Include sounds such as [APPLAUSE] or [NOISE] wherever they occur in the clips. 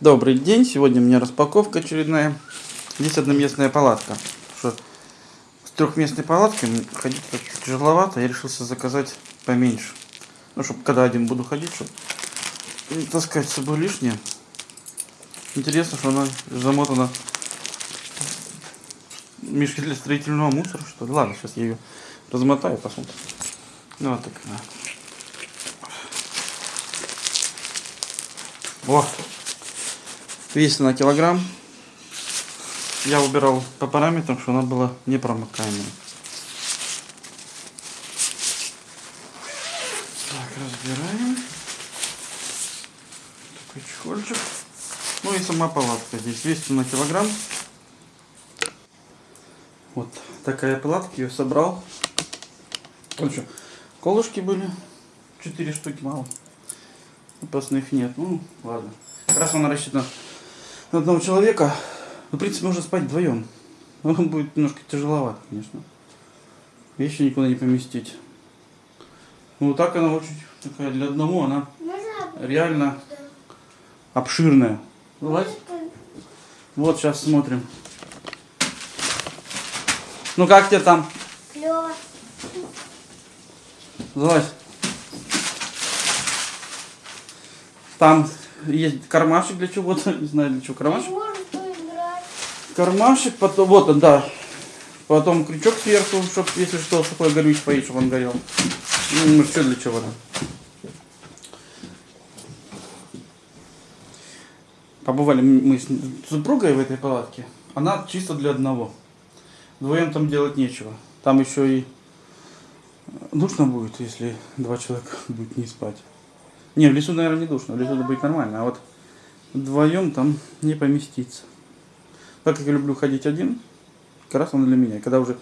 Добрый день, сегодня у меня распаковка очередная. Здесь одноместная палатка. Что с трехместной палаткой ходить тяжеловато, я решился заказать поменьше. Ну, чтобы когда один буду ходить, чтобы не таскать с собой лишнее. Интересно, что она замотана мешки для строительного мусора, что ли. Ладно, сейчас я ее размотаю, посмотрим. Ну, вот такая. О, весит на килограмм. Я убирал по параметрам, что она была непромокаемая. Так, разбираем. Такой чехольчик. Ну и сама палатка здесь весит на килограмм. Вот такая палатка, ее собрал. Что, колышки были, 4 штуки мало. Запасных нет, ну ладно. Раз она рассчитана на одного человека. Ну, в принципе, можно спать вдвоем. Но [LAUGHS] он будет немножко тяжеловат, конечно. Вещи никуда не поместить. Ну, вот так она очень такая для одного, она реально обширная. Вылазь. Вот, сейчас смотрим. Ну, как тебе там? Клево. Залазь. Там есть кармашек для чего-то, [LAUGHS] не знаю для чего кармашек. Кармашек, потом, вот он, да. Потом крючок сверху, чтобы, если что, сухой горюч поить, чтобы он горел. Ну, что для чего там. Побывали мы с супругой в этой палатке. Она чисто для одного. Вдвоем там делать нечего. Там еще и душно будет, если два человека [LAUGHS] будут не спать. Не, в лесу, наверное, не душно. В лесу это будет нормально. А вот вдвоем там не поместиться. Так как я люблю ходить один, как раз он для меня. Когда уже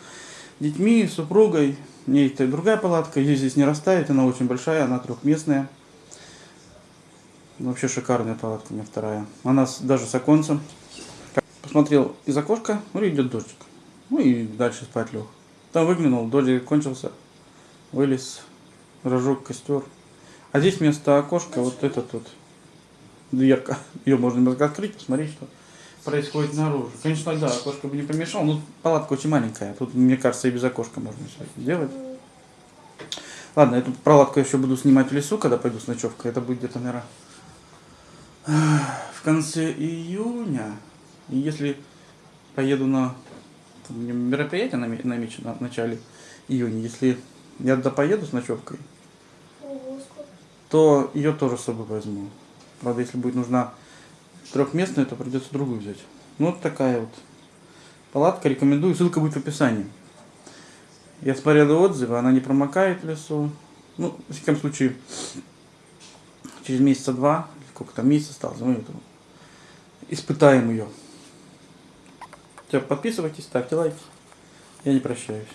детьми, с супругой, мне и другая палатка, ее здесь не расставить, она очень большая, она трехместная. Вообще шикарная палатка у меня вторая. Она с- даже с оконцем. Посмотрел из окошка, ну идет дождик. Ну и дальше спать лег. Там выглянул, дождик кончился, вылез, разжег костер. А здесь вместо окошка вот этот вот дверка. Ее можно немного открыть, посмотреть, что происходит наружу. Конечно, да, окошко бы не помешало, но палатка очень маленькая. Тут, мне кажется, и без окошка можно все сделать. Ладно, эту палатку я еще буду снимать в лесу, когда пойду с ночевкой. Это будет где-то, наверное, в конце июня. И если поеду на мероприятие наме- намечено в начале июня, если я туда поеду с ночевкой. То ее тоже с собой возьму. Правда, если будет нужна трехместная, то придется другую взять. Ну, вот такая вот палатка. Рекомендую. Ссылка будет в описании. Я смотрел отзывы, она не промокает в лесу. Ну, в всяком случае, через месяца два, сколько там месяц осталось, мы это испытаем ее. Все, подписывайтесь, ставьте лайки. Я не прощаюсь.